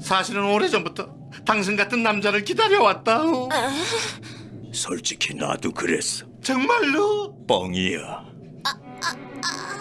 사실은 오래전부터 당신 같은 남자를 기다려왔다. 솔직히 나도 그랬어. 정말로? 뻥이야. 아, 아, 아.